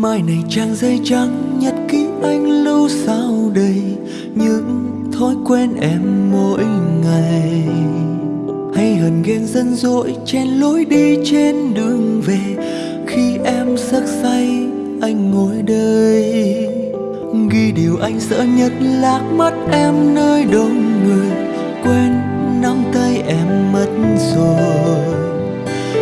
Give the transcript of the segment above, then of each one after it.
mai này trang giấy trắng nhật ký anh lưu sao đầy những thói quen em mỗi ngày. Hay hờn ghen dân dỗi chen lối đi trên đường về. Khi em sắc say, anh ngồi đây. Ghi điều anh sợ nhất lạc mất em nơi đông người. Quên nắm tay em mất rồi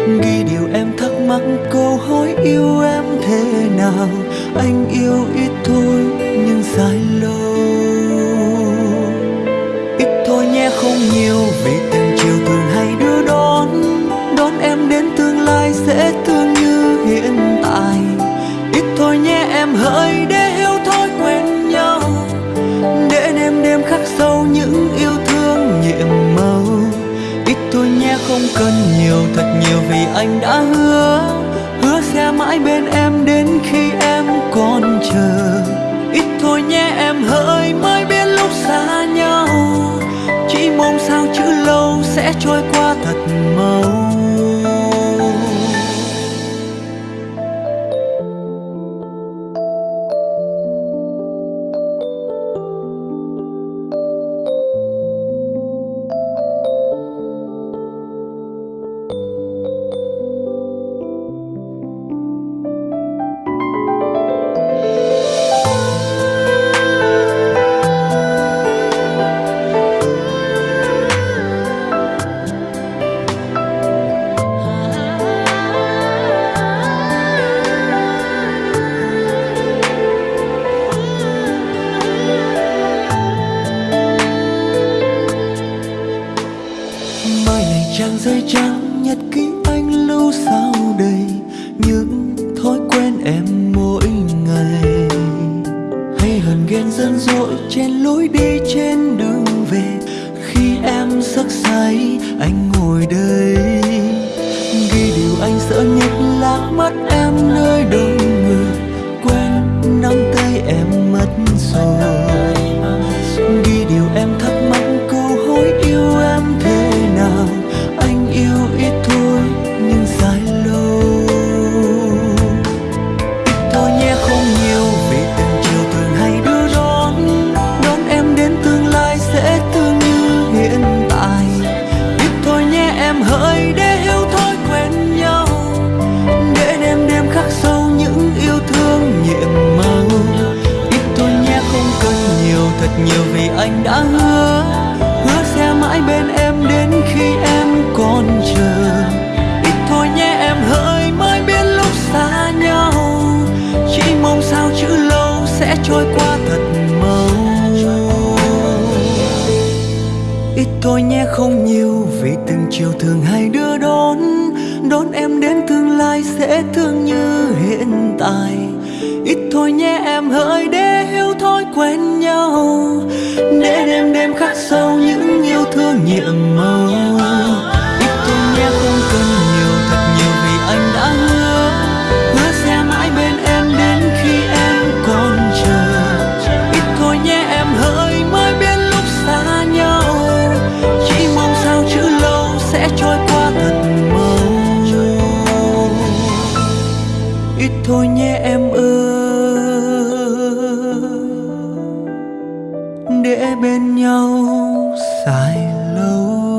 ghi điều em thắc mắc, câu hỏi yêu em thế nào? Anh yêu ít thôi, nhưng dài lâu. Nhé cần nhiều, thật nhiều vì anh đã hứa hứa sẽ mãi bên em đến khi em còn chờ. Hờn dội trên lối đi trên đường về. Khi em giấc say, anh ngồi đây. Ghi điều anh sợ nhất lạc mất em nơi đời. Nhiều vì anh đã hứa hứa sẽ mãi bên em đến khi em còn chờ. Ít thôi nhé, em hỡi mới biết lúc xa nhau. Chỉ mong sao chữ lâu sẽ trôi qua thật mau. Ít thôi nhé, không nhiều vì từng chiều thường hay đưa đón. Đón em đến tương lai sẽ thương như hiện tại. Ít thôi nhé, em hỡi đến nhiệm màu. Ít thôi nhé không cần nhiều, thật nhiều vì anh đã hứa. Hứa sẽ mãi bên em đến khi em còn chờ. Ít thôi nhé, em hỡi mới biết lúc xa nhau. Chỉ mong sao chữ lâu sẽ trôi qua thật mau ít thôi nhé, em ơi để bên nhau dài lâu.